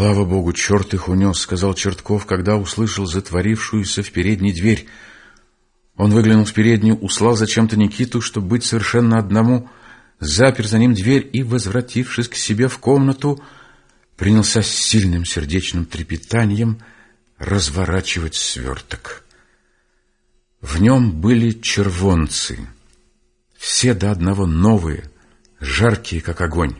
«Слава богу, черт их унес», — сказал Чертков, когда услышал затворившуюся в передней дверь. Он выглянул в переднюю, услал зачем-то Никиту, чтобы быть совершенно одному, запер за ним дверь и, возвратившись к себе в комнату, принялся с сильным сердечным трепетанием разворачивать сверток. В нем были червонцы, все до одного новые, жаркие, как огонь.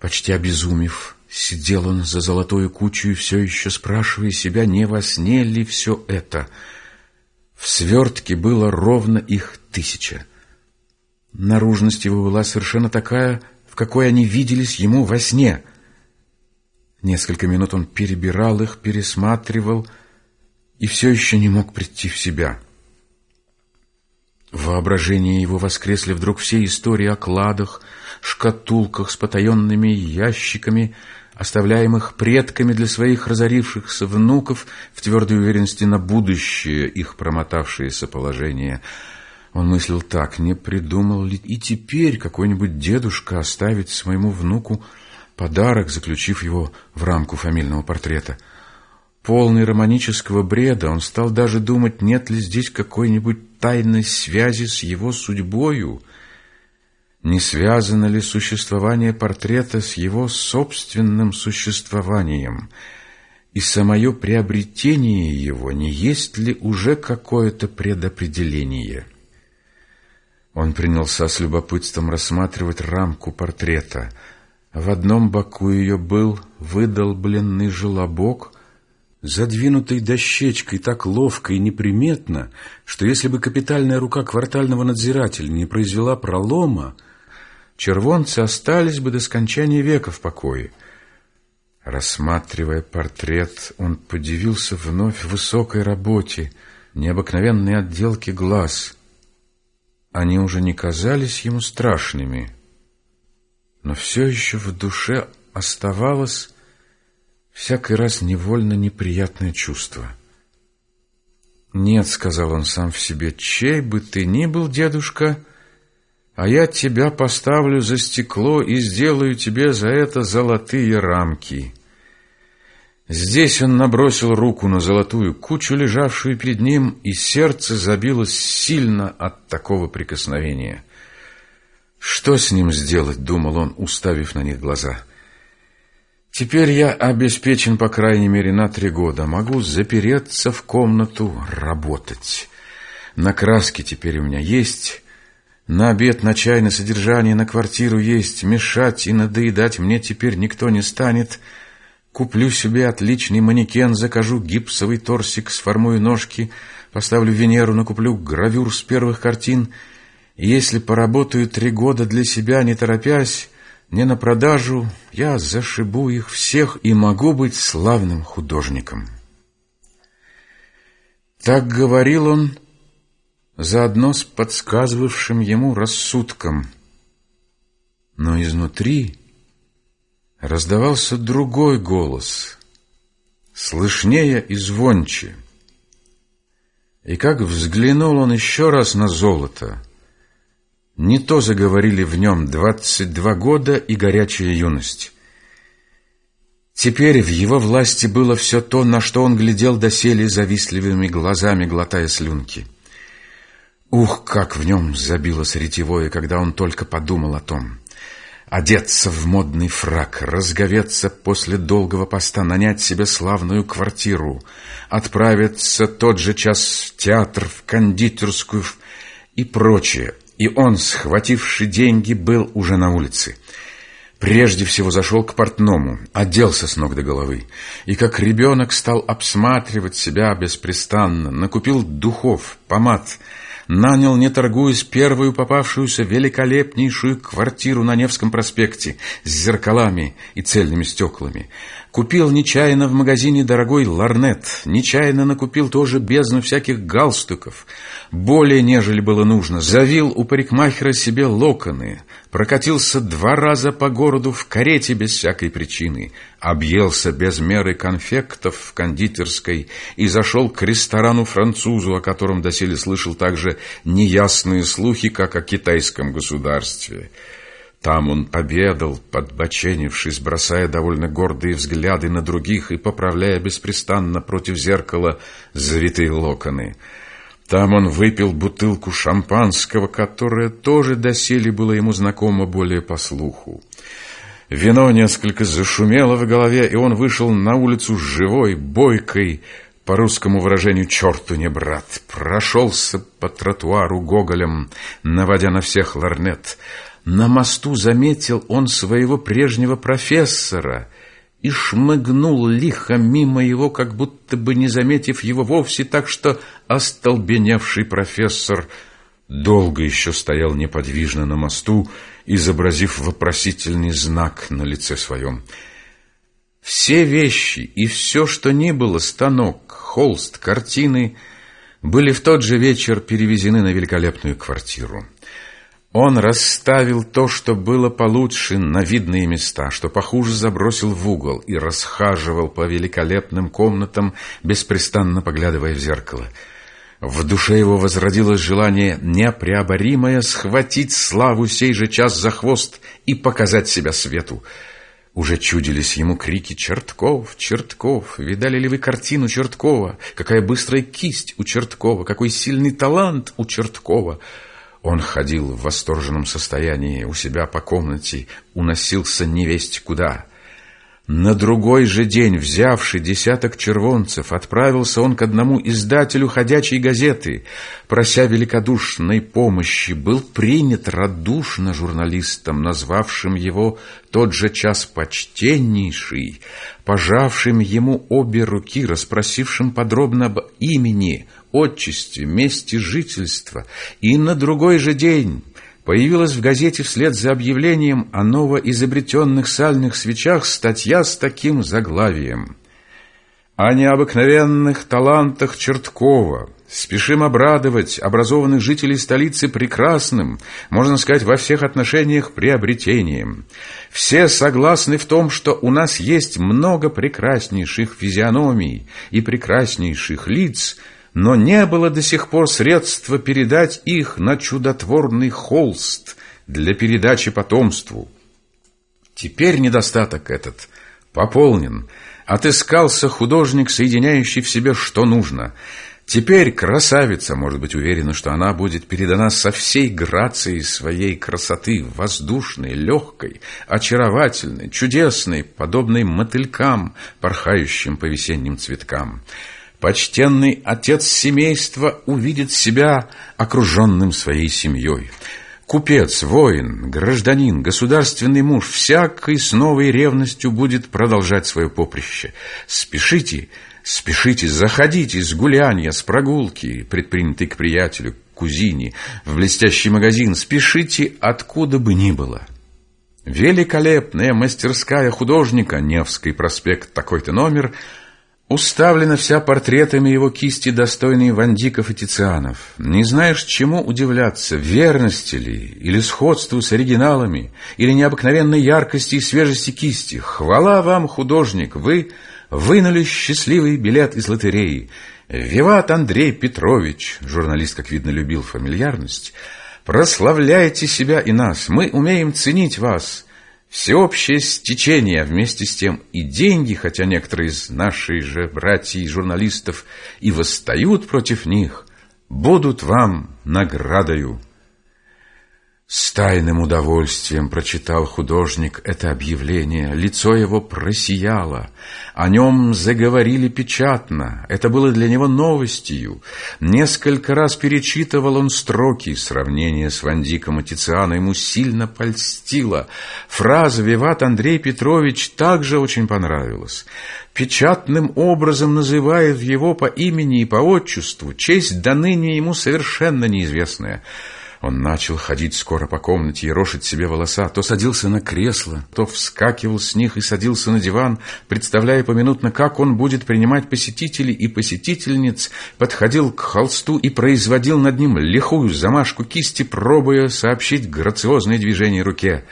Почти обезумев, сидел он за золотую кучу и все еще спрашивая себя, не во сне ли все это. В свертке было ровно их тысяча. Наружность его была совершенно такая, в какой они виделись ему во сне. Несколько минут он перебирал их, пересматривал и все еще не мог прийти в себя. В воображении его воскресли вдруг все истории о кладах, шкатулках с потаенными ящиками, оставляемых предками для своих разорившихся внуков в твердой уверенности на будущее их промотавшееся положение. Он мыслил так, не придумал ли и теперь какой-нибудь дедушка оставить своему внуку подарок, заключив его в рамку фамильного портрета. Полный романического бреда, он стал даже думать, нет ли здесь какой-нибудь тайной связи с его судьбою, не связано ли существование портрета с его собственным существованием, и самое приобретение его не есть ли уже какое-то предопределение. Он принялся с любопытством рассматривать рамку портрета. В одном боку ее был выдолбленный желобок, задвинутый дощечкой так ловко и неприметно, что если бы капитальная рука квартального надзирателя не произвела пролома, червонцы остались бы до скончания века в покое. Рассматривая портрет, он подивился вновь высокой работе, необыкновенной отделке глаз. Они уже не казались ему страшными, но все еще в душе оставалось всякий раз невольно неприятное чувство. «Нет», — сказал он сам в себе, — «чей бы ты ни был, дедушка, — а я тебя поставлю за стекло и сделаю тебе за это золотые рамки». Здесь он набросил руку на золотую кучу, лежавшую перед ним, и сердце забилось сильно от такого прикосновения. «Что с ним сделать?» — думал он, уставив на них глаза. «Теперь я обеспечен, по крайней мере, на три года. Могу запереться в комнату, работать. На краске теперь у меня есть, на обед, на чай, на содержание, на квартиру есть, мешать и надоедать мне теперь никто не станет. Куплю себе отличный манекен, закажу гипсовый торсик, сформую ножки, поставлю Венеру, накуплю гравюр с первых картин. Если поработаю три года для себя, не торопясь, не на продажу, я зашибу их всех и могу быть славным художником. Так говорил он, — заодно с подсказывавшим ему рассудком. Но изнутри раздавался другой голос, слышнее и звонче. И как взглянул он еще раз на золото, не то заговорили в нем двадцать два года и горячая юность. Теперь в его власти было все то, на что он глядел доселе завистливыми глазами, глотая слюнки — Ух, как в нем забилось ретевое, когда он только подумал о том. Одеться в модный фрак, разговеться после долгого поста, нанять себе славную квартиру, отправиться тот же час в театр, в кондитерскую и прочее. И он, схвативший деньги, был уже на улице. Прежде всего зашел к портному, оделся с ног до головы, и как ребенок стал обсматривать себя беспрестанно, накупил духов, помад, нанял, не торгуясь, первую попавшуюся великолепнейшую квартиру на Невском проспекте с зеркалами и цельными стеклами. Купил нечаянно в магазине дорогой ларнет, нечаянно накупил тоже бездну всяких галстуков, более, нежели было нужно, завил у парикмахера себе локоны, прокатился два раза по городу в карете без всякой причины, объелся без меры конфектов в кондитерской и зашел к ресторану-французу, о котором доселе слышал также неясные слухи, как о китайском государстве. Там он обедал, подбоченившись, бросая довольно гордые взгляды на других и поправляя беспрестанно против зеркала завитые локоны. Там он выпил бутылку шампанского, которое тоже доселе было ему знакомо более по слуху. Вино несколько зашумело в голове, и он вышел на улицу живой, бойкой, по русскому выражению «черту не брат», прошелся по тротуару Гоголем, наводя на всех ларнет. На мосту заметил он своего прежнего профессора и шмыгнул лихо мимо его, как будто бы не заметив его вовсе, так что остолбеневший профессор долго еще стоял неподвижно на мосту, изобразив вопросительный знак на лице своем. Все вещи и все, что ни было, станок, холст, картины, были в тот же вечер перевезены на великолепную квартиру. Он расставил то, что было получше, на видные места, что похуже забросил в угол и расхаживал по великолепным комнатам, беспрестанно поглядывая в зеркало. В душе его возродилось желание непреоборимое схватить славу сей же час за хвост и показать себя свету. Уже чудились ему крики «Чертков! Чертков! Видали ли вы картину Черткова? Какая быстрая кисть у Черткова! Какой сильный талант у Черткова!» Он ходил в восторженном состоянии у себя по комнате, уносился невесть куда — на другой же день, взявший десяток червонцев, отправился он к одному издателю ходячей газеты, прося великодушной помощи, был принят радушно журналистом, назвавшим его тот же час почтеннейший, пожавшим ему обе руки, расспросившим подробно об имени, отчестве, месте жительства, и на другой же день Появилась в газете вслед за объявлением о новоизобретенных сальных свечах статья с таким заглавием. О необыкновенных талантах Черткова. Спешим обрадовать образованных жителей столицы прекрасным, можно сказать, во всех отношениях приобретением. Все согласны в том, что у нас есть много прекраснейших физиономий и прекраснейших лиц – но не было до сих пор средства передать их на чудотворный холст для передачи потомству. Теперь недостаток этот пополнен. Отыскался художник, соединяющий в себе что нужно. Теперь красавица может быть уверена, что она будет передана со всей грацией своей красоты, воздушной, легкой, очаровательной, чудесной, подобной мотылькам, порхающим по весенним цветкам. Почтенный отец семейства увидит себя окруженным своей семьей. Купец, воин, гражданин, государственный муж всякой с новой ревностью будет продолжать свое поприще. Спешите, спешите, заходите с гулянья, с прогулки, предпринятой к приятелю, к кузине, в блестящий магазин, спешите откуда бы ни было. Великолепная мастерская художника, Невский проспект, такой-то номер – Уставлена вся портретами его кисти, достойные Вандиков и Тицианов. Не знаешь, чему удивляться, верности ли, или сходству с оригиналами, или необыкновенной яркости и свежести кисти. Хвала вам, художник, вы вынули счастливый билет из лотереи. Виват Андрей Петрович, журналист, как видно, любил фамильярность, прославляйте себя и нас, мы умеем ценить вас». Всеобщее стечение, вместе с тем и деньги, хотя некоторые из наших же братьев и журналистов и восстают против них, будут вам наградою. С тайным удовольствием прочитал художник это объявление. Лицо его просияло. О нем заговорили печатно. Это было для него новостью. Несколько раз перечитывал он строки. Сравнение с Вандиком и Тицианом ему сильно польстило. Фраза «Виват Андрей Петрович» также очень понравилась. Печатным образом называет его по имени и по отчеству, честь до ныне ему совершенно неизвестная. Он начал ходить скоро по комнате и рошить себе волоса, то садился на кресло, то вскакивал с них и садился на диван, представляя поминутно, как он будет принимать посетителей и посетительниц, подходил к холсту и производил над ним лихую замашку кисти, пробуя сообщить грациозное движение руке.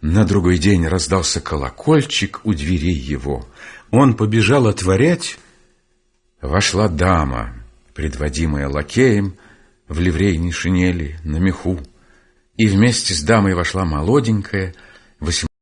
На другой день раздался колокольчик у дверей его. Он побежал отворять. Вошла дама, предводимая лакеем, в ливрейной шинели, на меху. и вместе с дамой вошла молоденькая,